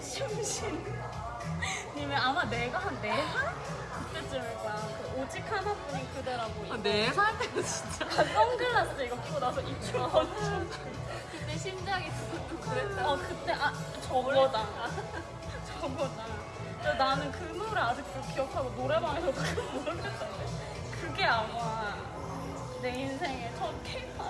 심신님은 아마 내가 한네 살? 그때쯤일 거야. 그 오직 하나뿐인 그대라고. 이거. 네살 때는 진짜. 아, 선글라스 이거 끼고 나서 이충신. 그때 심장이 두근두근 그랬다. 어 그때 아 저거다. 저거다. 근데 나는 그 노래 아직도 기억하고 노래방에서 그거 모르겠던데. 그게 아마 내 인생의 첫 케이팝